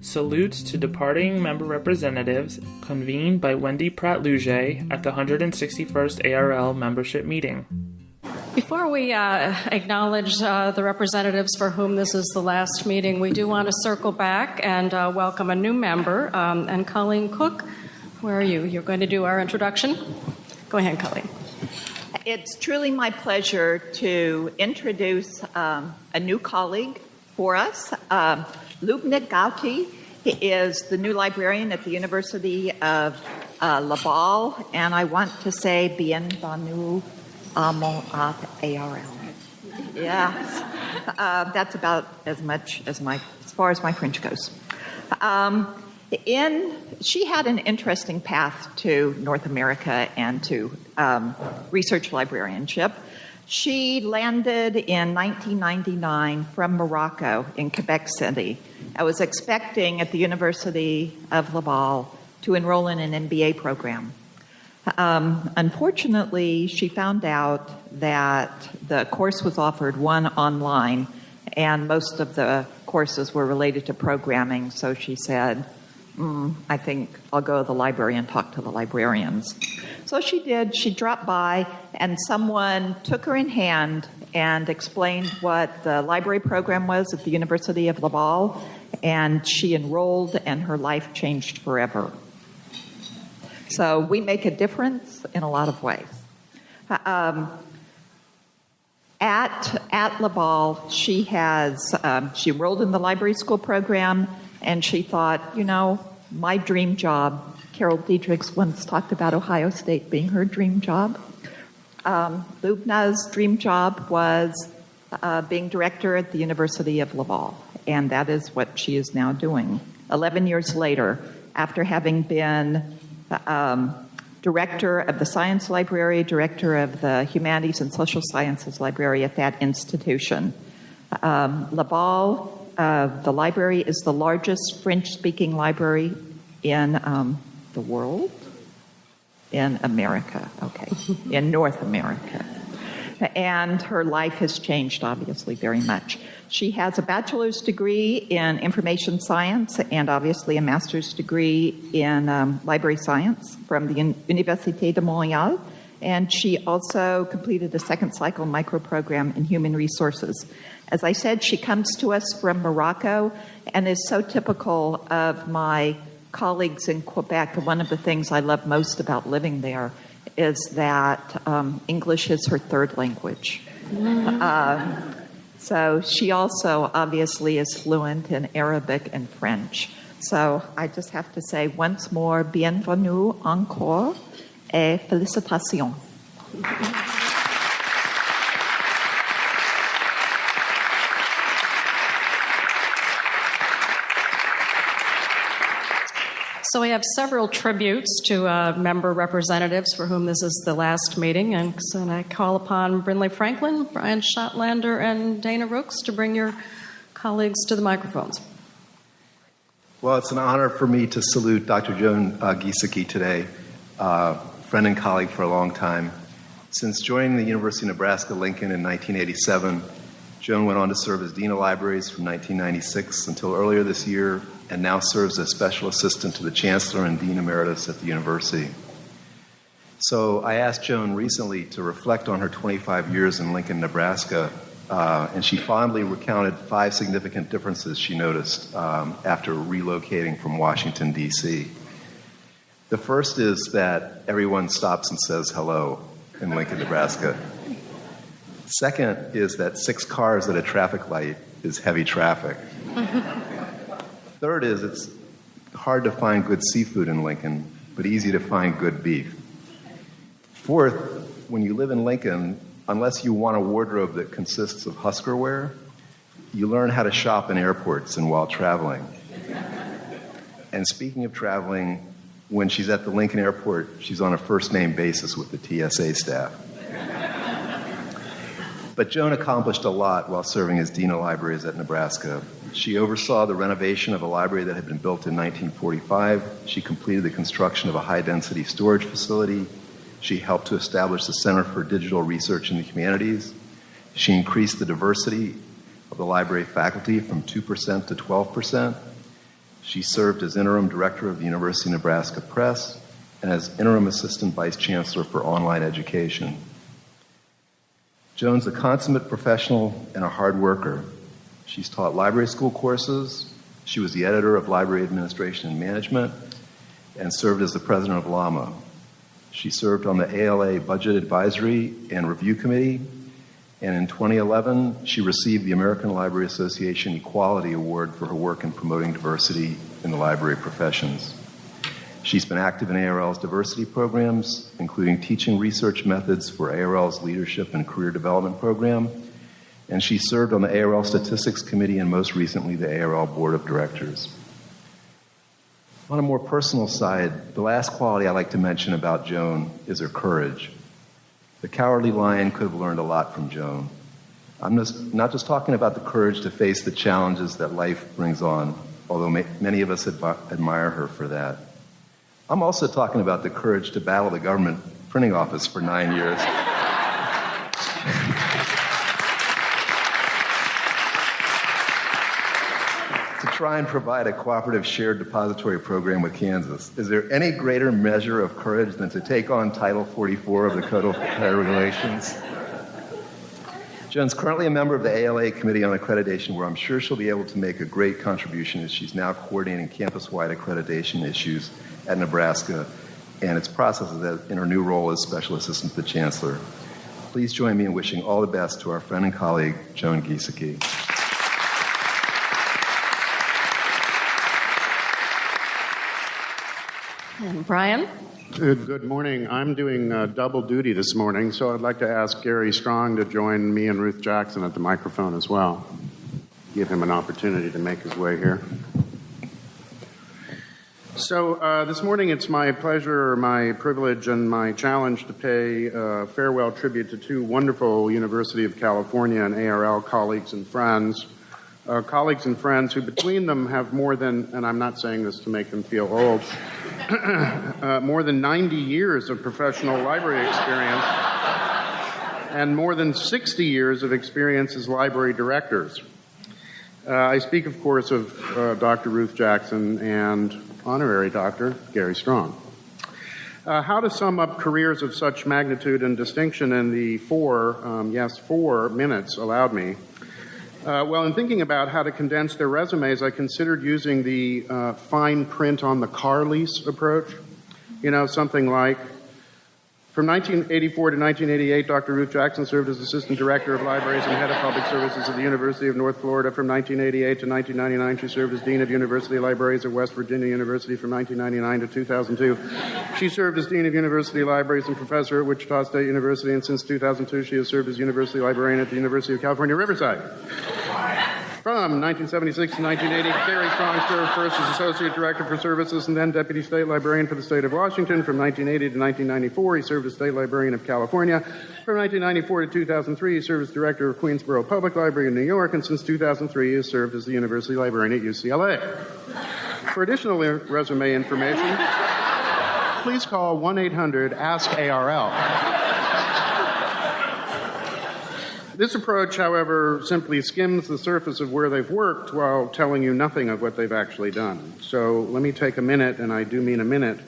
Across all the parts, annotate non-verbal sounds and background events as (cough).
Salutes to departing member representatives convened by Wendy Pradt Lougee at the 161st ARL membership meeting. Before we uh, acknowledge uh, the representatives for whom this is the last meeting, we do want to circle back and uh, welcome a new member. Um, and Colleen Cook, where are you? You're going to do our introduction? Go ahead, Colleen. It's truly my pleasure to introduce um, a new colleague for us. Loubna Ghaouti is the new librarian at the University of uh, Laval, and I want to say bienvenue à mon at ARL. Yes, uh, that's about as much as my, as far as my French goes. Um, in she had an interesting path to North America and to um, research librarianship. She landed in 1999 from Morocco in Quebec City. I was expecting at the University of Laval to enroll in an MBA program. Um, unfortunately, she found out that the course was offered one online, and most of the courses were related to programming. So she said, mm, I think I'll go to the library and talk to the librarians. So she did. She dropped by, and someone took her in hand and explained what the library program was at the University of Laval, and she enrolled, and her life changed forever. So we make a difference in a lot of ways. Um, at at Laval, she has um, she enrolled in the library school program, and she thought, you know, my dream job. Carol Diedrichs once talked about Ohio State being her dream job. Um, Loubna's dream job was uh, being director at the University of Laval, and that is what she is now doing. Eleven years later, after having been um, director of the Science Library, director of the Humanities and Social Sciences Library at that institution. Um, Laval, uh, the library is the largest French speaking library in um, the world? In America, okay, in North America. And her life has changed, obviously, very much. She has a bachelor's degree in information science and obviously a master's degree in um, library science from the Université de Montréal. And she also completed a second cycle micro program in human resources. As I said, she comes to us from Morocco and is so typical of my colleagues in Quebec. One of the things I love most about living there is that um, English is her third language. Mm-hmm. Uh, so she also obviously is fluent in Arabic and French. So I just have to say once more, bienvenue encore et félicitations. (laughs) So we have several tributes to uh, member representatives for whom this is the last meeting. And I call upon Brinley Franklin, Brian Schottlaender, and Dana Rooks to bring your colleagues to the microphones. Well, it's an honor for me to salute Dr. Joan uh, today, uh, friend and colleague for a long time. Since joining the University of Nebraska Lincoln in 1987, Joan went on to serve as Dean of Libraries from 1996 until earlier this year and now serves as special assistant to the chancellor and dean emeritus at the university. So I asked Joan recently to reflect on her 25 years in Lincoln, Nebraska, uh, and she fondly recounted five significant differences she noticed um, after relocating from Washington, D.C. The first is that everyone stops and says hello in Lincoln, Nebraska. Second is that six cars at a traffic light is heavy traffic. (laughs) Third is it's hard to find good seafood in Lincoln, but easy to find good beef. Fourth, when you live in Lincoln, unless you want a wardrobe that consists of Husker wear, you learn how to shop in airports and while traveling. And speaking of traveling, when she's at the Lincoln airport, she's on a first name basis with the TSA staff. But Joan accomplished a lot while serving as Dean of Libraries at Nebraska. She oversaw the renovation of a library that had been built in 1945. She completed the construction of a high density storage facility. She helped to establish the Center for Digital Research in the Humanities. She increased the diversity of the library faculty from 2% to 12%. She served as interim director of the University of Nebraska Press and as interim assistant vice chancellor for online education. Joan's a consummate professional and a hard worker. She's taught library school courses. She was the editor of Library Administration and Management and served as the president of LAMA. She served on the ALA Budget Advisory and Review Committee, and in 2011, she received the American Library Association Equality Award for her work in promoting diversity in the library professions. She's been active in ARL's diversity programs, including teaching research methods for ARL's leadership and career development program, and she served on the ARL Statistics Committee and most recently the ARL Board of Directors. On a more personal side, the last quality I like to mention about Joan is her courage. The cowardly lion could have learned a lot from Joan. I'm just, not just talking about the courage to face the challenges that life brings on, although ma- many of us admi- admire her for that. I'm also talking about the courage to battle the government printing office for nine years. to try and provide a cooperative shared depository program with Kansas. Is there any greater measure of courage than to take on Title 44 of the Code of Federal Regulations? Joan's currently a member of the ALA Committee on Accreditation, where I'm sure she'll be able to make a great contribution as she's now coordinating campus wide accreditation issues at Nebraska and its processes in her new role as Special Assistant to the Chancellor. Please join me in wishing all the best to our friend and colleague, Joan Giesecke. And Brian? Good, morning. I'm doing uh, double duty this morning, so I'd like to ask Gary Strong to join me and Ruth Jackson at the microphone as well. Give him an opportunity to make his way here. So, uh, this morning it's my pleasure, my privilege, and my challenge to pay uh, farewell tribute to two wonderful University of California and ARL colleagues and friends. Uh, colleagues and friends who, between them, have more than, and I'm not saying this to make them feel old, (clears throat) uh, more than 90 years of professional library experience and more than 60 years of experience as library directors. Uh, I speak, of course, of uh, Dr. Ruth Jackson and honorary Dr. Gary Strong. Uh, how to sum up careers of such magnitude and distinction in the four, um, yes, four minutes allowed me. Uh, well, in thinking about how to condense their resumes, I considered using the uh, fine print on the car lease approach. You know, something like from 1984 to 1988, Dr. Ruth Jackson served as Assistant Director of Libraries and Head of Public Services at the University of North Florida. From 1988 to 1999, she served as Dean of University Libraries at West Virginia University. From 1999 to 2002, she served as Dean of University Libraries and Professor at Wichita State University. And since 2002, she has served as University Librarian at the University of California, Riverside. From 1976 to 1980, Gary Strong served first as Associate Director for Services and then Deputy State Librarian for the State of Washington. From 1980 to 1994, he served as State Librarian of California. From 1994 to 2003, he served as Director of Queensborough Public Library in New York, and since 2003, he has served as the University Librarian at UCLA. For additional resume information, please call 1 800 ASK ARL. This approach, however, simply skims the surface of where they've worked while telling you nothing of what they've actually done. So let me take a minute, and I do mean a minute,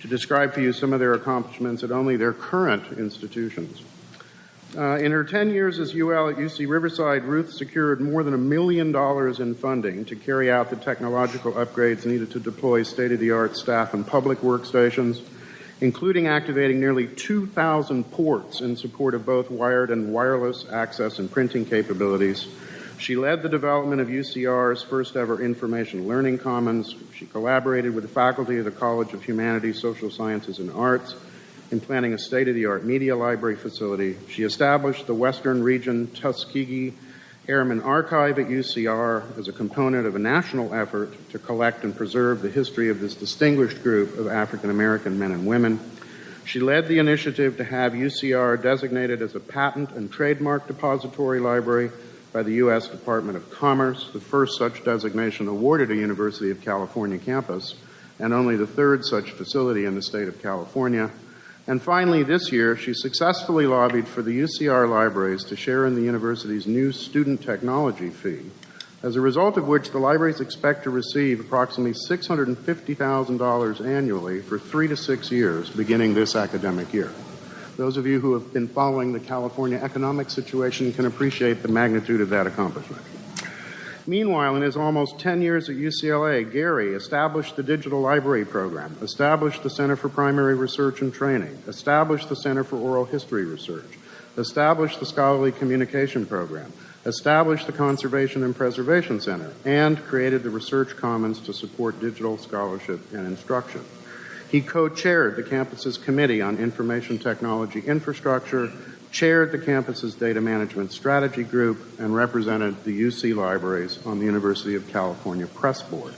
to describe for you some of their accomplishments at only their current institutions. Uh, in her 10 years as UL at UC Riverside, Ruth secured more than a million dollars in funding to carry out the technological upgrades needed to deploy state of the art staff and public workstations including activating nearly 2,000 ports in support of both wired and wireless access and printing capabilities. She led the development of UCR's first ever information learning commons. She collaborated with the faculty of the College of Humanities, Social Sciences, and Arts in planning a state of the art media library facility. She established the Western Region Tuskegee Airman Archive at UCR as a component of a national effort to collect and preserve the history of this distinguished group of African American men and women. She led the initiative to have UCR designated as a patent and trademark depository library by the U.S. Department of Commerce, the first such designation awarded a University of California campus, and only the third such facility in the state of California. And finally, this year, she successfully lobbied for the UCR libraries to share in the university's new student technology fee as a result of which the libraries expect to receive approximately $650,000 annually for three to six years beginning this academic year. Those of you who have been following the California economic situation can appreciate the magnitude of that accomplishment. Meanwhile, in his almost 10 years at UCLA, Gary established the Digital Library Program, established the Center for Primary Research and Training, established the Center for Oral History Research, established the Scholarly Communication Program, established the Conservation and Preservation Center, and created the Research Commons to support digital scholarship and instruction. He co-chaired the campus's Committee on Information Technology Infrastructure chaired the campus's data management strategy group, and represented the UC libraries on the University of California Press Board.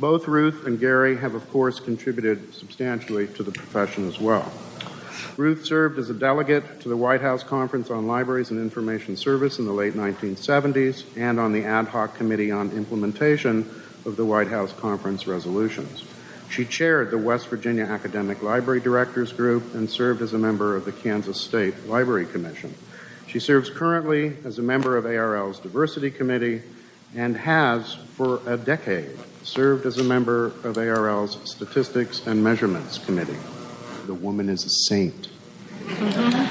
Both Ruth and Gary have, of course, contributed substantially to the profession as well. Ruth served as a delegate to the White House Conference on Libraries and Information Service in the late 1970s and on the Ad Hoc Committee on Implementation of the White House Conference resolutions. She chaired the West Virginia Academic Library Directors Group and served as a member of the Kansas State Library Commission. She serves currently as a member of ARL's Diversity Committee and has, for a decade, served as a member of ARL's Statistics and Measurements Committee. The woman is a saint. (laughs)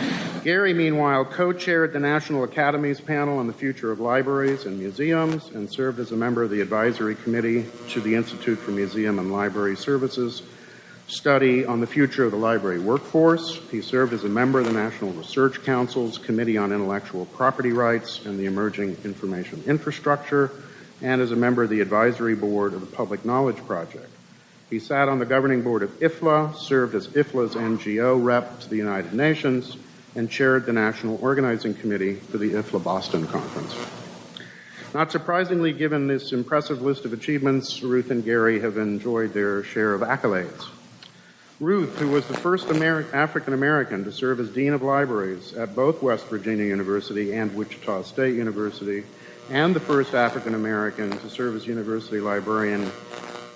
Gary, meanwhile, co chaired the National Academies panel on the future of libraries and museums and served as a member of the advisory committee to the Institute for Museum and Library Services study on the future of the library workforce. He served as a member of the National Research Council's Committee on Intellectual Property Rights and the Emerging Information Infrastructure, and as a member of the advisory board of the Public Knowledge Project. He sat on the governing board of IFLA, served as IFLA's NGO rep to the United Nations, and chaired the National Organizing Committee for the IFLA Boston Conference. Not surprisingly, given this impressive list of achievements, Ruth and Gary have enjoyed their share of accolades. Ruth, who was the first Ameri- African American to serve as Dean of Libraries at both West Virginia University and Wichita State University, and the first African American to serve as university librarian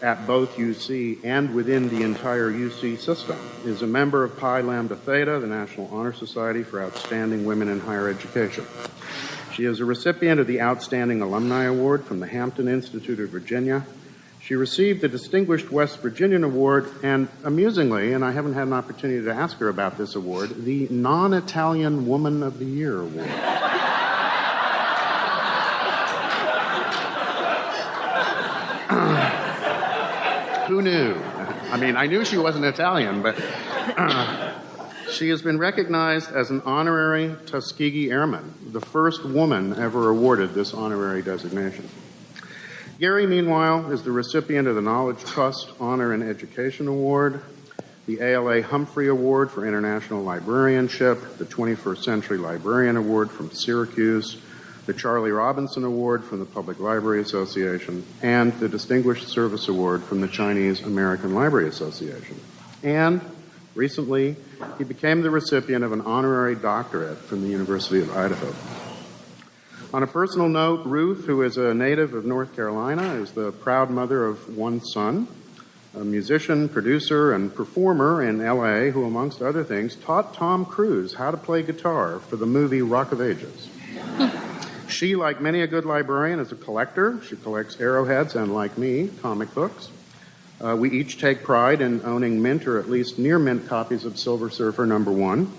at both UC and within the entire UC system, is a member of Pi Lambda Theta, the National Honor Society for Outstanding Women in Higher Education. She is a recipient of the Outstanding Alumni Award from the Hampton Institute of Virginia. She received the Distinguished West Virginian Award and, amusingly, and I haven't had an opportunity to ask her about this award, the Non Italian Woman of the Year Award. Who knew? I mean, I knew she wasn't Italian, but (clears throat) she has been recognized as an honorary Tuskegee Airman, the first woman ever awarded this honorary designation. Gary, meanwhile, is the recipient of the Knowledge Trust Honor and Education Award, the ALA Humphrey Award for International Librarianship, the 21st Century Librarian Award from Syracuse, the Charlie Robinson Award from the Public Library Association, and the Distinguished Service Award from the Chinese American Library Association. And recently, he became the recipient of an honorary doctorate from the University of Idaho. On a personal note, Ruth, who is a native of North Carolina, is the proud mother of one son, a musician, producer, and performer in LA who, amongst other things, taught Tom Cruise how to play guitar for the movie Rock of Ages. She, like many a good librarian, is a collector. She collects arrowheads and, like me, comic books. Uh, we each take pride in owning mint or at least near mint copies of Silver Surfer number one.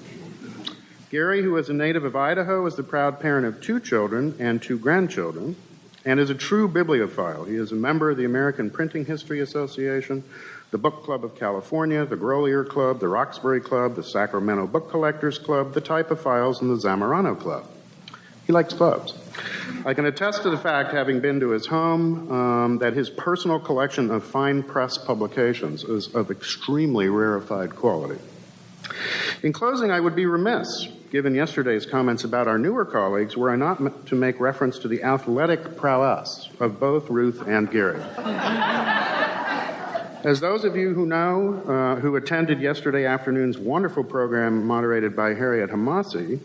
Gary, who is a native of Idaho, is the proud parent of two children and two grandchildren and is a true bibliophile. He is a member of the American Printing History Association, the Book Club of California, the Grolier Club, the Roxburghe Club, the Sacramento Book Collectors Club, the Typophiles, and the Zamorano Club. Likes clubs. I can attest to the fact, having been to his home, um, that his personal collection of fine press publications is of extremely rarefied quality. In closing, I would be remiss, given yesterday's comments about our newer colleagues, were I not to make reference to the athletic prowess of both Ruth and Gary. (laughs) As those of you who know, uh, who attended yesterday afternoon's wonderful program moderated by Harriet Hamasi,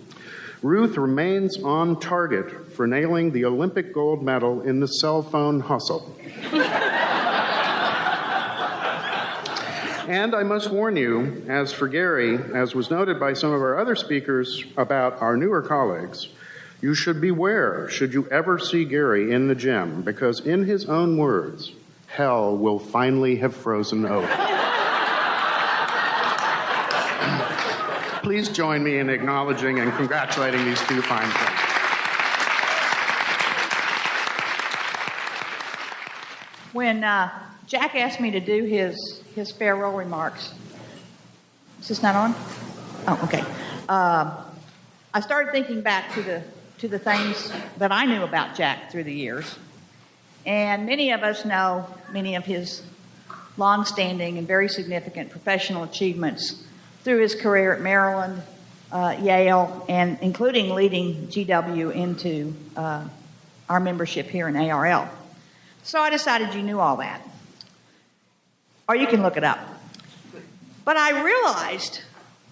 Ruth remains on target for nailing the Olympic gold medal in the cell phone hustle. and I must warn you, as for Gary, as was noted by some of our other speakers about our newer colleagues, You should beware should you ever see Gary in the gym, because in his own words, hell will finally have frozen over. Please join me in acknowledging and congratulating these two fine friends. When uh, Jack asked me to do his, his farewell remarks, is this not on? Oh, okay. Um, I started thinking back to the, to the things that I knew about Jack through the years. And many of us know many of his long-standing and very significant professional achievements through his career at Maryland, uh, Yale, and including leading GW into uh, our membership here in ARL. So I decided you knew all that. Or you can look it up. But I realized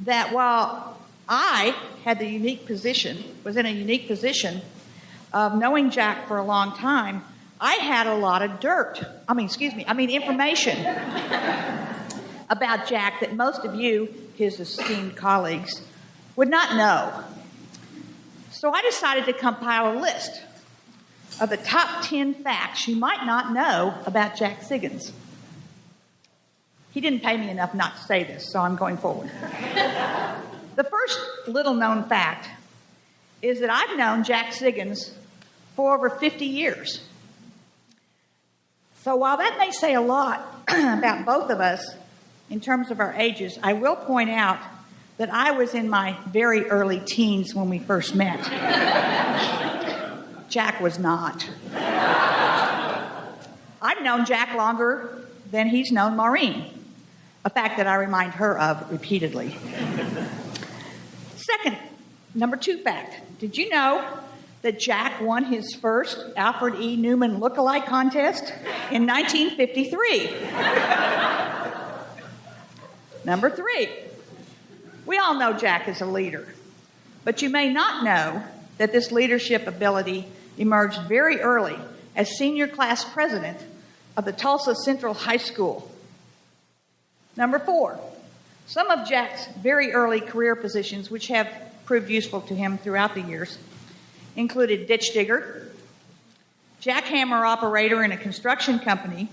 that while I had the unique position, was in a unique position of knowing Jack for a long time, I had a lot of dirt. I mean, excuse me, I mean information about Jack that most of you, his esteemed colleagues, would not know. So I decided to compile a list of the top 10 facts you might not know about Jack Siggins. He didn't pay me enough not to say this, so I'm going forward. (laughs) the first little known fact is that I've known Jack Siggins for over 50 years. So while that may say a lot (clears throat) about both of us in terms of our ages, I will point out that I was in my very early teens when we first met. (laughs) Jack was not. I've known Jack longer than he's known Maureen, a fact that I remind her of repeatedly. Second, number two fact did you know that Jack won his first Alfred E. Neuman look-alike contest in 1953? Number three, we all know Jack is a leader, but you may not know that this leadership ability emerged very early as senior class president of the Tulsa Central High School. Number four, some of Jack's very early career positions, which have proved useful to him throughout the years, included ditch digger, jackhammer operator in a construction company,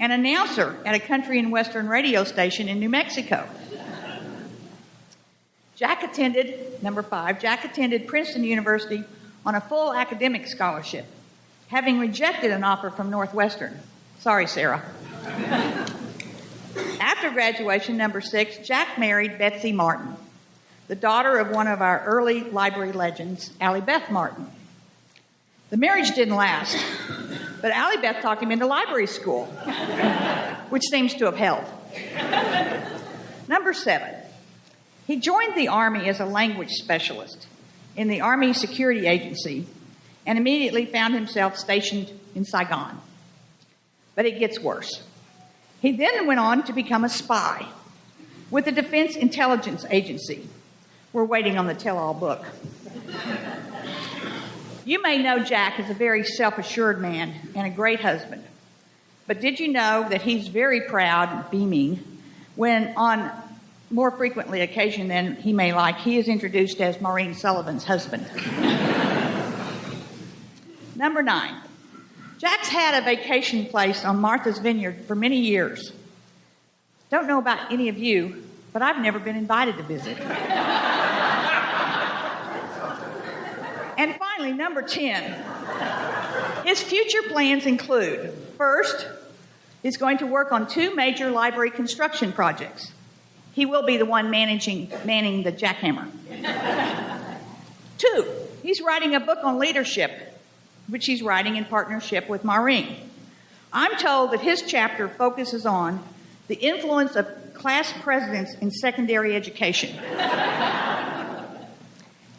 and announcer at a country and western radio station in New Mexico. Jack attended, number five, Jack attended Princeton University on a full academic scholarship, having rejected an offer from Northwestern. Sorry, Sarah. After graduation, number six, Jack married Betsy Martin, the daughter of one of our early library legends, Allie Beth Martin. The marriage didn't last, but Allie Beth talked him into library school, (laughs) which seems to have helped. Number seven, he joined the Army as a language specialist in the Army Security Agency and immediately found himself stationed in Saigon. But it gets worse. He then went on to become a spy with the Defense Intelligence Agency. We're waiting on the tell all book. You may know Jack as a very self assured man and a great husband. But did you know that he's very proud, beaming, when on more frequently occasion than he may like, he is introduced as Maureen Sullivan's husband. (laughs) Number nine, Jack's had a vacation place on Martha's Vineyard for many years. Don't know about any of you, but I've never been invited to visit. (laughs) and finally, number 10, his future plans include first, he's going to work on two major library construction projects. He will be the one managing, manning the jackhammer. Two, he's writing a book on leadership, which he's writing in partnership with Maureen. I'm told that his chapter focuses on the influence of class presidents in secondary education.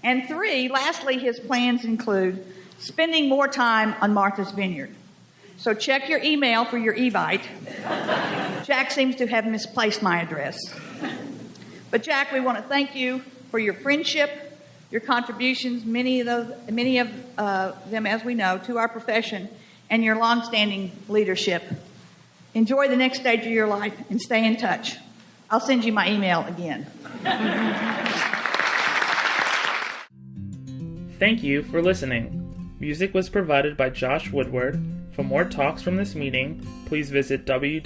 And three, lastly, his plans include spending more time on Martha's Vineyard. So check your email for your Evite. Jack seems to have misplaced my address. But Jack, we want to thank you for your friendship, your contributions, many of those, many of uh, them, as we know, to our profession, and your longstanding leadership. Enjoy the next stage of your life and stay in touch. I'll send you my email again. (laughs) Thank you for listening. Music was provided by Josh Woodward. For more talks from this meeting, please visit www.arl.org.